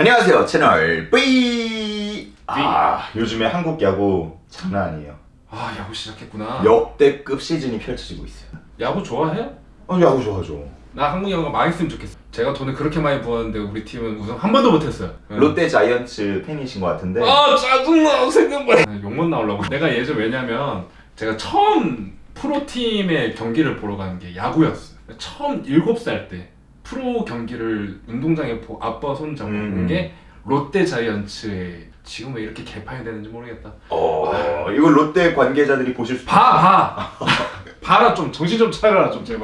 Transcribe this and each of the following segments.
안녕하세요 채널 V 아 요즘에 한국 야구 장난 아니에요. 아 야구 시작했구나. 역대급 시즌이 펼쳐지고 있어요. 야구 좋아해요? 아 야구 좋아하죠. 나 한국 야구가 망했으면 좋겠어. 제가 돈을 그렇게 많이 부었는데 우리 팀은 우승 한 번도 못했어요. 롯데 자이언츠 팬이신 것 같은데. 아 짜증나 생각만. 해 욕만 나오려고. 내가 예전 왜냐면 제가 처음 프로팀의 경기를 보러 가는 게 야구였어요. 처음 7살 때 프로 경기를 운동장에 보, 아빠 손 잡고 음, 본게 롯데 자이언츠의 지금 왜 이렇게 개판이 되는지 모르겠다 어 이거 롯데 관계자들이 보실 수 봐 봐! 봐라 좀 정신 좀 차려라 좀 제발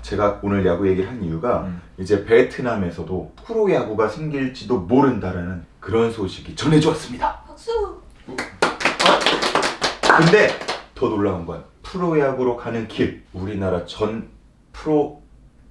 제가 오늘 야구 얘기를 한 이유가 음. 이제 베트남에서도 프로야구가 생길지도 모른다라는 그런 소식이 전해져 왔습니다 박수! 근데 더 놀라운 건 프로야구로 가는 길 우리나라 전 프로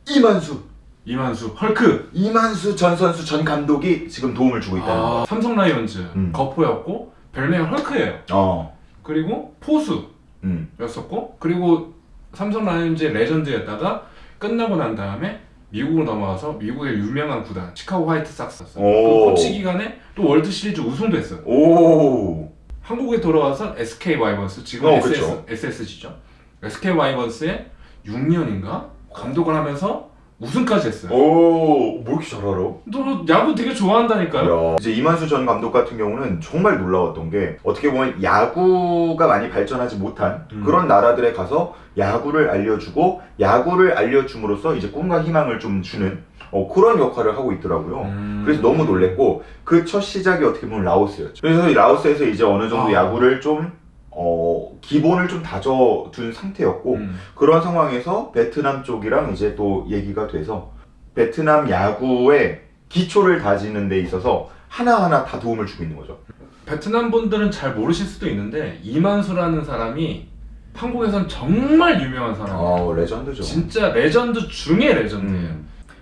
이만수 이만수 헐크 이만수 전 선수 전 감독이 지금 도움을 주고 있다는 거. 아, 삼성 라이온즈 음. 거포였고 별명이 헐크예요 어. 그리고 포수였었고 음. 그리고 삼성 라이온즈의 레전드였다가 끝나고 난 다음에 미국으로 넘어가서 미국의 유명한 구단 시카고 화이트삭스였어요 오. 그 코치 기간에 또 월드 시리즈 우승도 했어요 오. 한국에 돌아와서 SK 와이번스 지금 어, SS, 그쵸. SSG죠 SK 와이번스에 6년인가 감독을 하면서 우승까지 했어요 오. 뭐 이렇게 잘 알아? 너 야구 되게 좋아한다니까요 야. 이제 이만수 전 감독 같은 경우는 정말 놀라웠던 게 어떻게 보면 야구가 많이 발전하지 못한 음. 그런 나라들에 가서 야구를 알려주고 야구를 알려줌으로써 이제 꿈과 희망을 좀 주는 어, 그런 역할을 하고 있더라고요. 음. 그래서 너무 놀랬고 그 첫 시작이 어떻게 보면 라오스였죠. 그래서 이 라오스에서 이제 어느 정도 아. 야구를 좀 어, 기본을 좀 다져둔 상태였고 음. 그런 상황에서 베트남 쪽이랑 이제 또 얘기가 돼서 베트남 야구의 기초를 다지는 데 있어서 하나하나 다 도움을 주고 있는 거죠. 베트남 분들은 잘 모르실 수도 있는데 이만수라는 사람이 한국에선 정말 유명한 사람이에요. 아, 레전드죠. 진짜 레전드 중에 레전드예요. 음.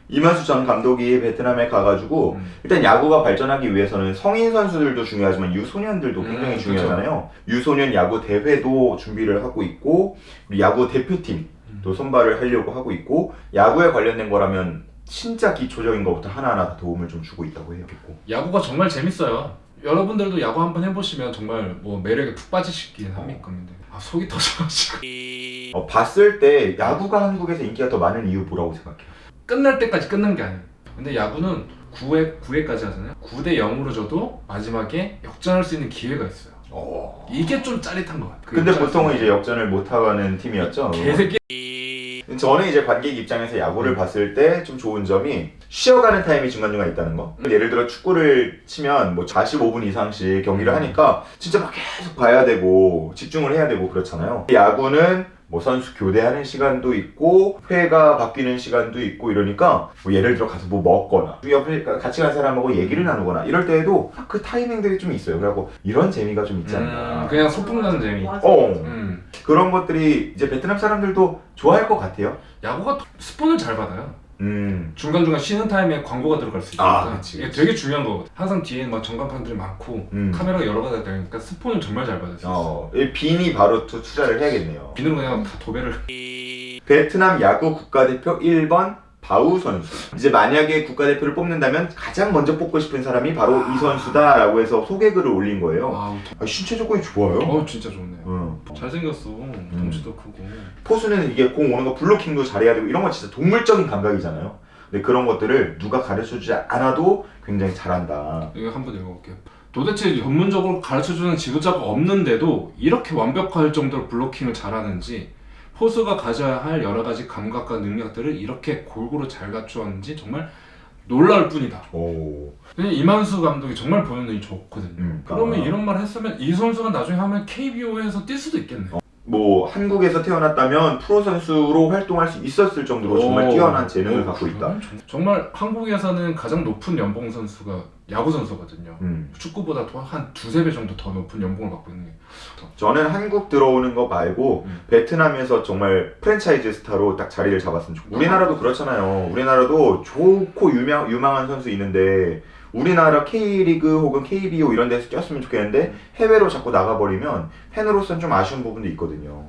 이만수 전 감독이 베트남에 가가지고 음. 일단 야구가 발전하기 위해서는 성인 선수들도 중요하지만 유소년들도 굉장히 음, 중요하잖아요. 유소년 야구 대회도 준비를 하고 있고 야구 대표팀도 선발을 하려고 하고 있고 야구에 관련된 거라면 진짜 기초적인 것부터 하나하나 다 도움을 좀 주고 있다고 해요. 야구가 정말 재밌어요. 여러분들도 야구 한번 해보시면 정말 뭐 매력에 푹 빠지시긴 합니까? 근데 아 속이 터져가지고 어, 봤을 때 야구가 한국에서 인기가 더 많은 이유 뭐라고 생각해요? 끝날 때까지 끝난 게 아니에요. 근데 야구는 9회 9회까지 하잖아요. 9대 0으로 져도 마지막에 역전할 수 있는 기회가 있어요. 이게 좀 짜릿한 것 같아요. 그 근데 보통은 수 이제 역전을 못하는 팀이었죠. 게- 개새끼 저는 이제 관객 입장에서 야구를 음. 봤을 때 좀 좋은 점이 쉬어가는 타임이 중간중간 있다는 거. 예를 들어 축구를 치면 뭐 45분 이상씩 경기를 음. 하니까 진짜 막 계속 봐야 되고 집중을 해야 되고 그렇잖아요. 야구는 뭐 선수 교대하는 시간도 있고 회가 바뀌는 시간도 있고 이러니까 뭐 예를 들어 가서 뭐 먹거나 옆에 같이 간 사람하고 얘기를 나누거나 이럴 때에도 그 타이밍들이 좀 있어요. 그래갖고 이런 재미가 좀 있지 않나. 음, 그냥 소풍 나는 재미. 맞아. 어. 음. 그런 것들이 이제 베트남 사람들도 좋아할 것 같아요. 야구가 스폰을 잘 받아요. 음. 중간중간 쉬는 타임에 광고가 들어갈 수 있으니까 아, 그치, 그치. 되게 중요한 거거든. 항상 뒤에 막 전광판들이 많고 음. 카메라가 여러 가지가 되니까 스폰을 정말 잘 받을 수 있어. 어, 이 빈이 바로 투, 투자를 해야겠네요. 비는 그냥 다 도배를. 베트남 야구 국가대표 1번 바우 선수. 이제 만약에 국가대표를 뽑는다면 가장 먼저 뽑고 싶은 사람이 바로 이 선수다 라고 해서 소개글을 올린 거예요. 와, 아, 신체 조건이 좋아요. 어 진짜 좋네요. 응. 잘생겼어. 덩치도 크고. 포수는 이게 공 오는 거 블로킹도 잘해야 되고 이런 건 진짜 동물적인 감각이잖아요. 근데 그런 것들을 누가 가르쳐주지 않아도 굉장히 잘한다. 이거 한번 읽어볼게요. 도대체 전문적으로 가르쳐주는 지도자가 없는데도 이렇게 완벽할 정도로 블로킹을 잘하는지 포수가 가져야 할 여러 가지 감각과 능력들을 이렇게 골고루 잘 갖추었는지 정말 놀라울 뿐이다. 오. 이만수 감독이 정말 보는 눈이 좋거든요. 음. 그러면 아. 이런 말 했으면 이 선수가 나중에 하면 KBO에서 뛸 수도 있겠네. 뭐 한국에서 태어났다면 프로 선수로 활동할 수 있었을 정도로 정말 오. 뛰어난 재능을 오, 갖고 있다. 정- 정말 한국에서는 가장 높은 연봉 선수가 야구 선수거든요. 음. 축구보다 더한 두세 배 정도 더 높은 연봉을 받고 있는 게. 저는 한국 들어오는 거 말고 음. 베트남에서 정말 프랜차이즈 스타로 딱 자리를 잡았으면 좋겠어요. 우리나라도 그렇잖아요. 우리나라도 좋고 유명, 유망한 선수 있는데 우리나라 K리그 혹은 KBO 이런 데서 뛰었으면 좋겠는데 해외로 자꾸 나가버리면 팬으로서는 좀 아쉬운 부분도 있거든요.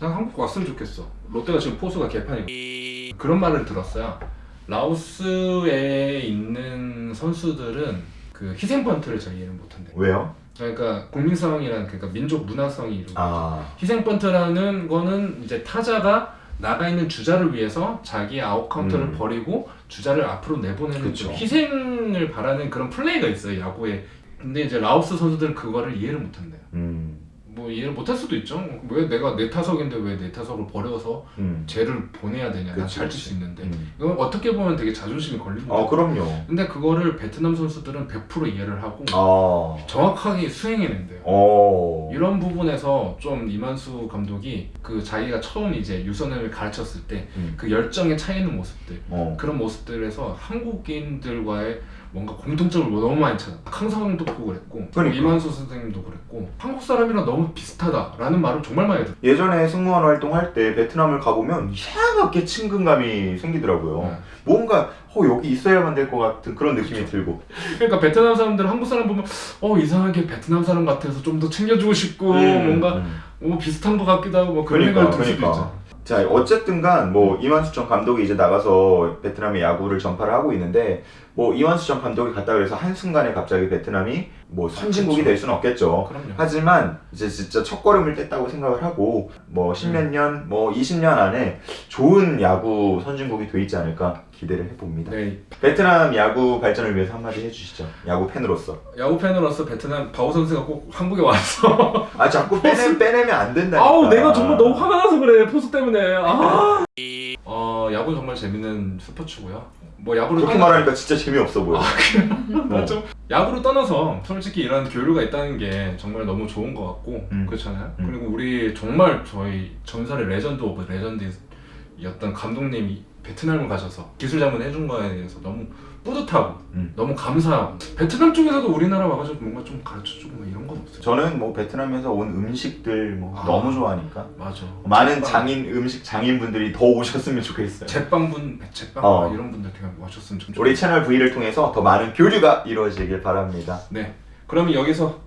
난 한국 왔으면 좋겠어. 롯데가 지금 포수가 개판이고 그런 말을 들었어요. 라오스에 있는 선수들은 그 희생 번트를 잘 이해를 못한대. 왜요? 그러니까 국민성이라는 그러니까 민족 문화성이 이루고 아, 희생 번트라는 거는 이제 타자가 나가 있는 주자를 위해서 자기 아웃 카운트를 음. 버리고 주자를 앞으로 내보내는 그쵸. 좀 희생을 바라는 그런 플레이가 있어요 야구에. 근데 이제 라오스 선수들은 그거를 이해를 못한대요. 음, 뭐 이해를 못할 수도 있죠. 왜 내가 내 타석인데 왜 내 타석을 버려서 음, 쟤를 보내야 되냐? 난 그치, 잘칠 그치. 수 있는데. 음. 이건 어떻게 보면 되게 자존심이 걸리는 어, 거죠. 그럼요. 근데 그거를 베트남 선수들은 100% 이해를 하고 아, 정확하게 수행해낸대요. 어, 이런 부분에서 좀 이만수 감독이 그 자기가 처음 이제 유선을 가르쳤을 때 음. 그 열정에 차 있는 모습들 어, 그런 모습들에서 한국인들과의 뭔가 공통점을 너무 많이 찾아. 강사강도 그랬고 그러니까. 이만수 선생님도 그랬고 한국 사람이랑 너무 비슷하다라는 말을 정말 많이 들어요. 예전에 승무원 활동할 때 베트남을 가보면 이상하게 친근감이 생기더라고요. 네. 뭔가 어, 여기 있어야만 될 것 같은 그런 느낌이 그쵸. 들고. 그러니까 베트남 사람들 한국 사람 보면 어 이상하게 베트남 사람 같아서 좀 더 챙겨주고 싶고 음, 뭔가 음. 뭐 비슷한 것 같기도 하고 뭐 그런 그러니까, 생각을 들 수도 그러니까. 있죠. 자 어쨌든간 뭐 이만수천 감독이 이제 나가서 베트남의 야구를 전파를 하고 있는데 뭐 이만수천 감독이 갔다 그래서 한 순간에 갑자기 베트남이 뭐 선진국이 그쵸. 될 수는 없겠죠. 그럼요. 하지만 이제 진짜 첫 걸음을 뗐다고 생각을 하고 뭐 음. 십몇 년, 뭐 20년 안에 좋은 야구 선진국이 돼 있지 않을까 기대를 해봅니다. 네 베트남 야구 발전을 위해서 한마디 해주시죠. 야구 팬으로서. 야구 팬으로서 베트남 바오 선수가 꼭 한국에 와서 아 자꾸 빼내, 빼내면 안 된다니까. 아우 내가 정말 너무 화가 나서 그래 포수 때문에 아. 어 야구는 정말 재밌는 스포츠고요. 뭐 야구를 그렇게 떠나- 말하니까 진짜 재미없어 보여. 어. 좀 야구를 떠나서 솔직히 이런 교류가 있다는 게 정말 너무 좋은 것 같고 음. 그렇잖아요. 음. 그리고 우리 정말 저희 전설의 legend of legend였던 감독님이 베트남을 가셔서 기술 자문 해 준 거에 대해서 너무 뿌듯하고 음. 너무 감사하고 베트남 쪽에서도 우리나라 와가지고 뭔가 좀 가르쳐주고 뭐 이런 건 없어요. 저는 뭐 베트남에서 온 음식들 뭐 아. 너무 좋아하니까 맞아. 많은 제빵, 장인 음식 장인분들이 더 오셨으면 좋겠어요. 제빵분, 제빵 어. 이런 분들 되게 오셨으면 좀 우리 채널 V를 통해서 더 많은 교류가 이루어지길 바랍니다. 네. 그러면 여기서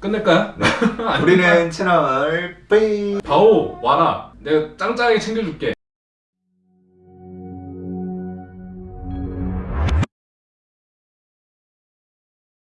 끝낼까요? 우리는 채널 V 바오 와라. 내가 짱짱하게 챙겨줄게.